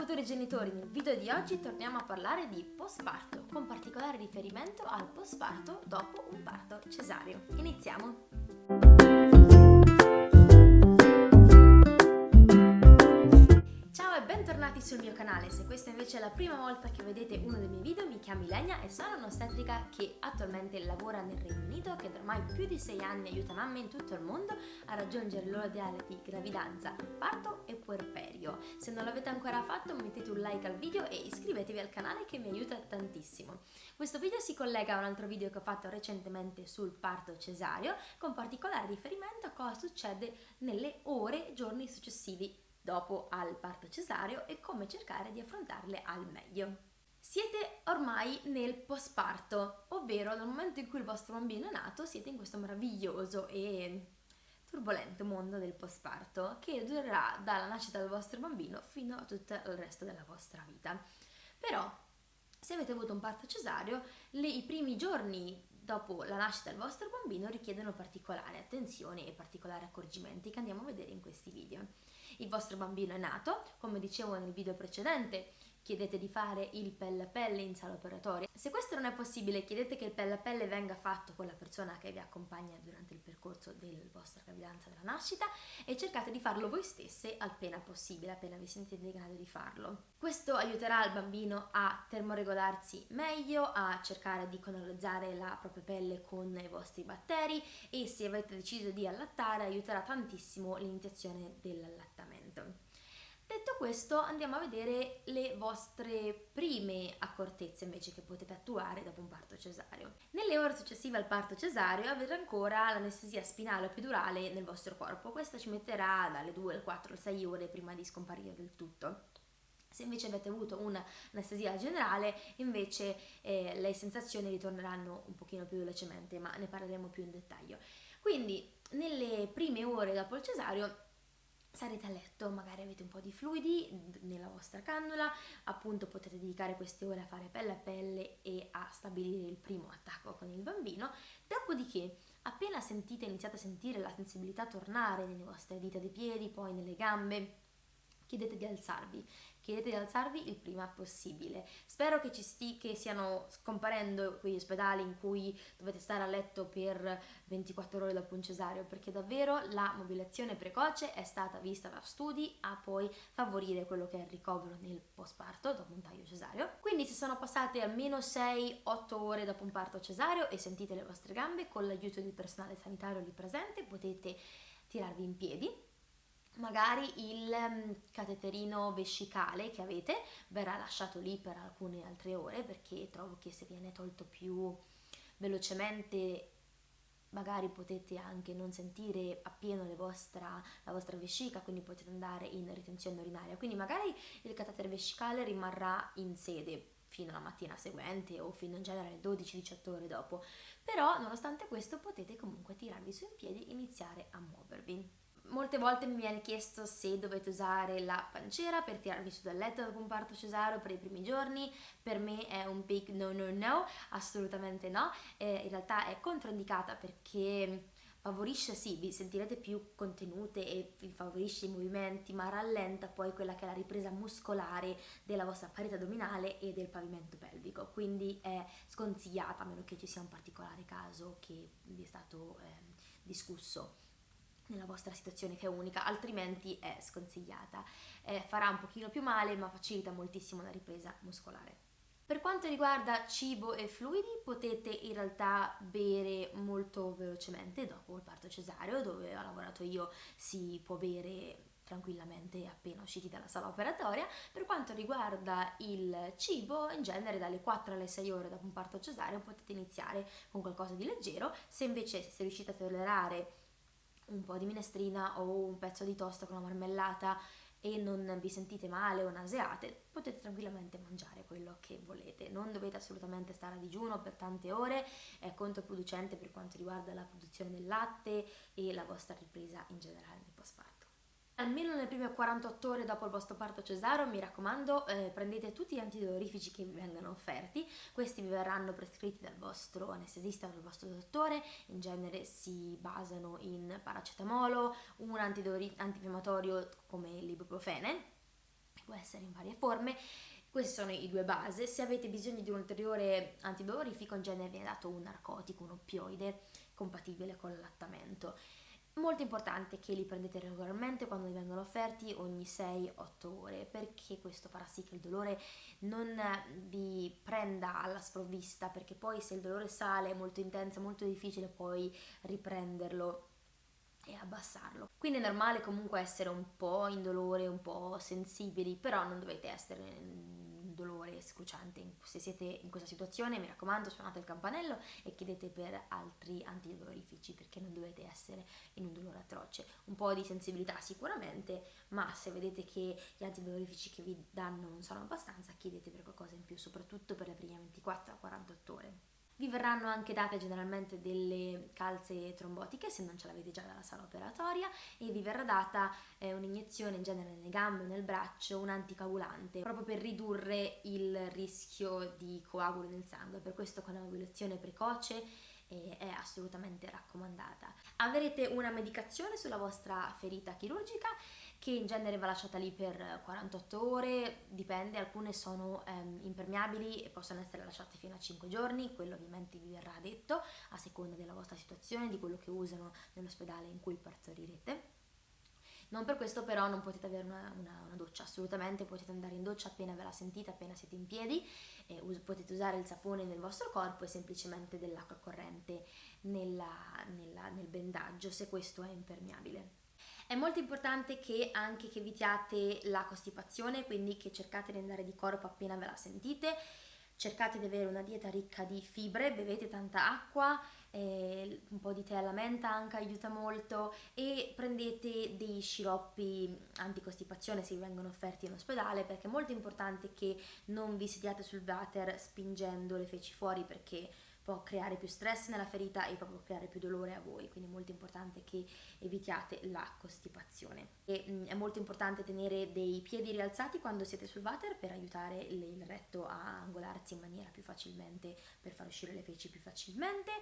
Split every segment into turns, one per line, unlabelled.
futuri genitori, nel video di oggi torniamo a parlare di postparto, con particolare riferimento al postparto dopo un parto cesareo. Iniziamo! Bentornati sul mio canale, se questa invece è la prima volta che vedete uno dei miei video mi chiamo Ilenia e sono un'ostetrica che attualmente lavora nel Regno Unito che da ormai più di 6 anni aiuta mamme in tutto il mondo a raggiungere il ideale di gravidanza, parto e puerperio. Se non l'avete ancora fatto mettete un like al video e iscrivetevi al canale che mi aiuta tantissimo. Questo video si collega a un altro video che ho fatto recentemente sul parto cesareo con particolare riferimento a cosa succede nelle ore e giorni successivi dopo al parto cesareo e come cercare di affrontarle al meglio. Siete ormai nel postparto, ovvero nel momento in cui il vostro bambino è nato siete in questo meraviglioso e turbolento mondo del postparto che durerà dalla nascita del vostro bambino fino a tutto il resto della vostra vita. Però se avete avuto un parto cesareo, le, i primi giorni dopo la nascita del vostro bambino richiedono particolare attenzione e particolari accorgimenti che andiamo a vedere in questi video. Il vostro bambino è nato, come dicevo nel video precedente, chiedete di fare il pelle a pelle in sala operatoria. Se questo non è possibile, chiedete che il pelle a pelle venga fatto con la persona che vi accompagna durante il percorso della vostra gravidanza della nascita e cercate di farlo voi stesse appena possibile, appena vi sentite in grado di farlo. Questo aiuterà il bambino a termoregolarsi meglio, a cercare di colonizzare la propria pelle con i vostri batteri e se avete deciso di allattare aiuterà tantissimo l'iniziazione dell'allattamento. Detto questo andiamo a vedere le vostre prime accortezze invece che potete attuare dopo un parto cesareo. Nelle ore successive al parto cesareo avete ancora l'anestesia spinale o epidurale nel vostro corpo, questa ci metterà dalle 2 alle 4 alle 6 ore prima di scomparire del tutto. Se invece avete avuto un'anestesia generale, invece eh, le sensazioni ritorneranno un pochino più velocemente, ma ne parleremo più in dettaglio. Quindi, nelle prime ore dopo il cesareo sarete a letto, magari avete un po' di fluidi nella vostra cannula, appunto potete dedicare queste ore a fare pelle a pelle e a stabilire il primo attacco con il bambino, dopodiché appena sentite, iniziate a sentire la sensibilità tornare nelle vostre dita dei piedi, poi nelle gambe, chiedete di alzarvi chiedete di alzarvi il prima possibile. Spero che ci sti, che stiano scomparendo quegli ospedali in cui dovete stare a letto per 24 ore dopo un cesareo, perché davvero la mobilazione precoce è stata vista da studi a poi favorire quello che è il ricovero nel postparto dopo un taglio cesareo. Quindi se sono passate almeno 6-8 ore dopo un parto cesareo e sentite le vostre gambe, con l'aiuto del personale sanitario lì presente potete tirarvi in piedi magari il mm, cateterino vescicale che avete verrà lasciato lì per alcune altre ore perché trovo che se viene tolto più velocemente magari potete anche non sentire appieno vostra, la vostra vescica, quindi potete andare in ritenzione urinaria. Quindi magari il catetere vescicale rimarrà in sede fino alla mattina seguente o fino in genere 12-18 ore dopo. Però nonostante questo potete comunque tirarvi su in piedi e iniziare a muovervi. Molte volte mi viene chiesto se dovete usare la pancera per tirarvi su dal letto dopo un parto cesareo per i primi giorni, per me è un big no no no, assolutamente no, eh, in realtà è controindicata perché favorisce, sì, vi sentirete più contenute e vi favorisce i movimenti, ma rallenta poi quella che è la ripresa muscolare della vostra parete addominale e del pavimento pelvico, quindi è sconsigliata a meno che ci sia un particolare caso che vi è stato eh, discusso nella vostra situazione che è unica, altrimenti è sconsigliata. Eh, farà un pochino più male, ma facilita moltissimo la ripresa muscolare. Per quanto riguarda cibo e fluidi, potete in realtà bere molto velocemente dopo il parto cesareo, dove ho lavorato io si può bere tranquillamente appena usciti dalla sala operatoria. Per quanto riguarda il cibo, in genere dalle 4 alle 6 ore dopo un parto cesareo potete iniziare con qualcosa di leggero, se invece se riuscite a tollerare un po' di minestrina o un pezzo di tosta con la marmellata e non vi sentite male o naseate, potete tranquillamente mangiare quello che volete. Non dovete assolutamente stare a digiuno per tante ore, è controproducente per quanto riguarda la produzione del latte e la vostra ripresa in generale nel postparto almeno nelle prime 48 ore dopo il vostro parto cesareo, mi raccomando, eh, prendete tutti gli antidolorifici che vi vengono offerti, questi vi verranno prescritti dal vostro anestesista o dal vostro dottore, in genere si basano in paracetamolo, un antifiammatorio come l'ibuprofene, può essere in varie forme. Queste sono i due base, se avete bisogno di un ulteriore antidolorifico in genere viene dato un narcotico, un oppioide compatibile con l'allattamento. Molto importante che li prendete regolarmente quando vi vengono offerti ogni 6-8 ore perché questo farà sì che il dolore non vi prenda alla sprovvista perché poi se il dolore sale è molto intenso, è molto difficile poi riprenderlo e abbassarlo. Quindi è normale comunque essere un po' indolore, un po' sensibili, però non dovete essere dolore scruciante. Se siete in questa situazione, mi raccomando, suonate il campanello e chiedete per altri antidolorifici perché non dovete essere in un dolore atroce. Un po' di sensibilità sicuramente, ma se vedete che gli antidolorifici che vi danno non sono abbastanza, chiedete per qualcosa in più, soprattutto per le prime 24-48 ore. Vi verranno anche date generalmente delle calze trombotiche se non ce l'avete già dalla sala operatoria e vi verrà data eh, un'iniezione in genere nelle gambe o nel braccio, un anticoagulante, proprio per ridurre il rischio di coaguli nel sangue. Per questo con la mobilazione precoce eh, è assolutamente raccomandata. Avrete una medicazione sulla vostra ferita chirurgica che in genere va lasciata lì per 48 ore, dipende, alcune sono ehm, impermeabili e possono essere lasciate fino a 5 giorni, quello ovviamente vi verrà detto a seconda della vostra situazione, di quello che usano nell'ospedale in cui partorirete. Non per questo però non potete avere una, una, una, doccia, assolutamente potete andare in doccia appena ve la sentite, appena siete in piedi, us potete usare il sapone nel vostro corpo e semplicemente dell'acqua corrente nella, nella, nel bendaggio se questo è impermeabile. È molto importante che anche che evitiate la costipazione, quindi che cercate di andare di corpo appena ve la sentite, cercate di avere una dieta ricca di fibre, bevete tanta acqua, eh, un po' di tè alla menta anche aiuta molto e prendete dei sciroppi anticostipazione se vi vengono offerti in ospedale perché è molto importante che non vi sediate sul water spingendo le feci fuori perché può creare più stress nella ferita e proprio creare più dolore a voi, quindi è molto importante che evitiate la costipazione. E, mh, mm, è molto importante tenere dei piedi rialzati quando siete sul water per aiutare il, retto a angolarsi in maniera più facilmente, per far uscire le feci più facilmente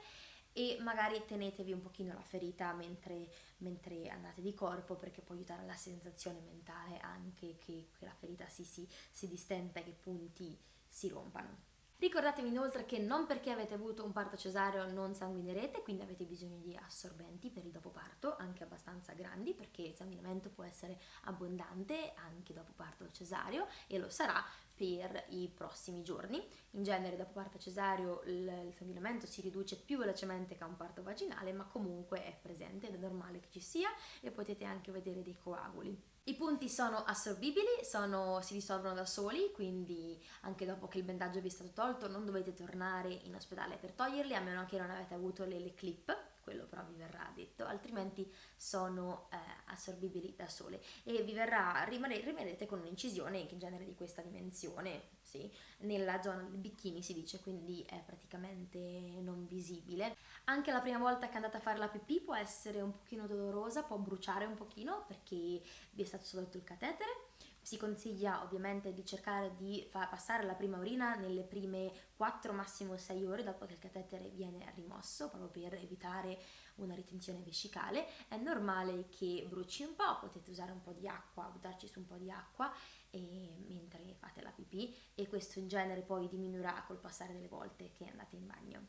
e magari tenetevi un pochino la ferita mentre, mentre, andate di corpo perché può aiutare la sensazione mentale anche che, che la ferita si, si, si distenda e che i punti si rompano. Ricordatevi inoltre che non perché avete avuto un parto cesareo non sanguinerete, quindi avete bisogno di assorbenti per il dopo parto, anche abbastanza grandi, perché il sanguinamento può essere abbondante anche dopo parto cesareo e lo sarà per i prossimi giorni. In genere dopo parto cesareo il sanguinamento si riduce più velocemente che a un parto vaginale, ma comunque è presente ed è normale che ci sia e potete anche vedere dei coaguli. I punti sono assorbibili, sono, si risolvono da soli, quindi anche dopo che il bendaggio vi è stato tolto non dovete tornare in ospedale per toglierli, a meno che non avete avuto le, le clip, quello però vi verrà detto, altrimenti sono eh, assorbibili da sole. E vi verrà, rimarrete con un'incisione in genere di questa dimensione, sì, nella zona del bikini si dice, quindi è praticamente non visibile. Anche la prima volta che andate a fare la pipì può essere un pochino dolorosa, può bruciare un pochino perché vi è stato sotto il catetere, si consiglia ovviamente di cercare di passare la prima urina nelle prime 4 massimo 6 ore dopo che il catetere viene rimosso proprio per evitare una ritenzione vescicale. È normale che bruci un po', potete usare un po' di acqua, buttarci su un po' di acqua mentre fate la pipì e questo in genere poi diminuirà col passare delle volte che andate in bagno.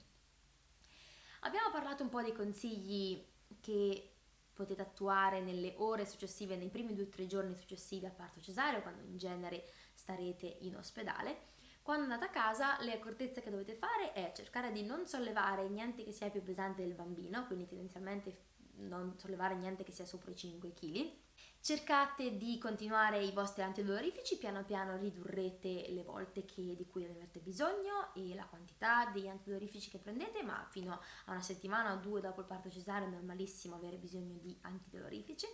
Abbiamo parlato un po' dei consigli che potete attuare nelle ore successive, nei primi due o tre giorni successivi al parto cesareo, quando in genere starete in ospedale. Quando andate a casa le accortezze che dovete fare è cercare di non sollevare niente che sia più pesante del bambino, quindi tendenzialmente non sollevare niente che sia sopra i 5 kg, Cercate di continuare i vostri antidolorifici, piano piano ridurrete le volte che, di cui avete bisogno e la quantità degli antidolorifici che prendete, ma fino a una settimana o due dopo il parto cesareo è normalissimo avere bisogno di antidolorifici.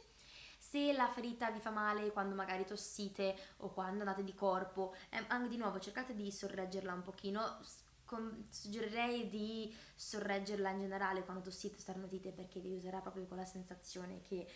Se la ferita vi fa male quando magari tossite o quando andate di corpo, eh, anche di nuovo cercate di sorreggerla un pochino, suggerirei di sorreggerla in generale quando tossite o starnutite perché vi userà proprio quella sensazione che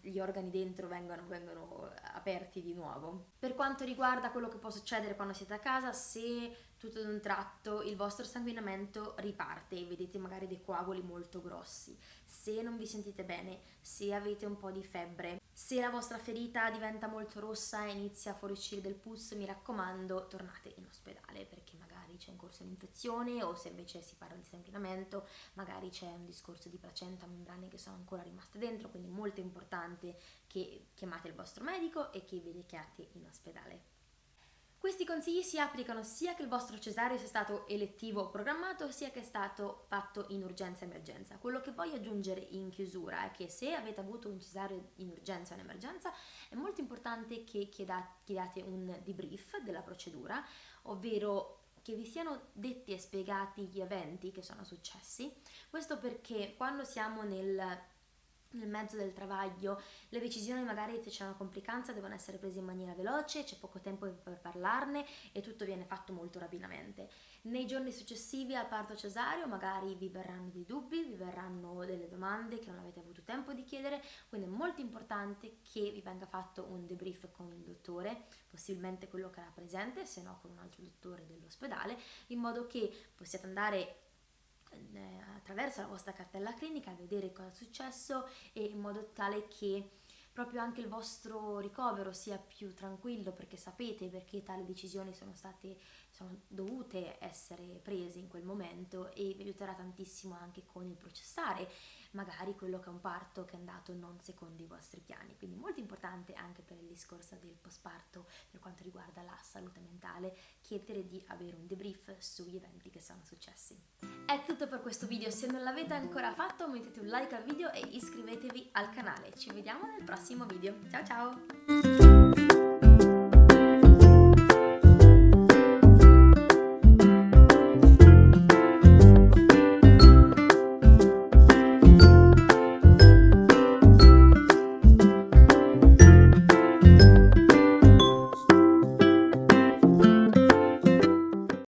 gli organi dentro vengono, vengono, aperti di nuovo. Per quanto riguarda quello che può succedere quando siete a casa, se tutto ad un tratto il vostro sanguinamento riparte e vedete magari dei coaguli molto grossi, se non vi sentite bene, se avete un po' di febbre, se la vostra ferita diventa molto rossa e inizia a fuoriuscire del pus, mi raccomando, tornate in ospedale perché magari c'è in corso un'infezione o se invece si parla di sanguinamento, magari c'è un discorso di placenta, membrane che sono ancora rimaste dentro, quindi molto importante che chiamate il vostro medico e che vi rechiate in ospedale. Questi consigli si applicano sia che il vostro cesareo sia stato elettivo o programmato, sia che è stato fatto in urgenza emergenza. Quello che voglio aggiungere in chiusura è che se avete avuto un cesareo in urgenza o in emergenza, è molto importante che chiediate un debrief della procedura, ovvero che vi siano detti e spiegati gli eventi che sono successi. Questo perché quando siamo nel nel mezzo del travaglio, le decisioni magari se c'è una complicanza devono essere prese in maniera veloce, c'è poco tempo per parlarne e tutto viene fatto molto rapidamente. Nei giorni successivi al parto cesareo magari vi verranno dei dubbi, vi verranno delle domande che non avete avuto tempo di chiedere, quindi è molto importante che vi venga fatto un debrief con il dottore, possibilmente quello che era presente, se no con un altro dottore dell'ospedale, in modo che possiate andare eh, attraverso la vostra cartella clinica a vedere cosa è successo e in modo tale che proprio anche il vostro ricovero sia più tranquillo perché sapete perché tali decisioni sono state sono dovute essere prese in quel momento e vi aiuterà tantissimo anche con il processare magari quello che è un parto che è andato non secondo i vostri piani. Quindi molto importante anche per il discorso del postparto per quanto riguarda la salute mentale chiedere di avere un debrief sugli eventi che sono successi. È tutto per questo video. Se non l'avete ancora fatto mettete un like al video e iscrivetevi al canale. Ci vediamo nel prossimo video. Ciao ciao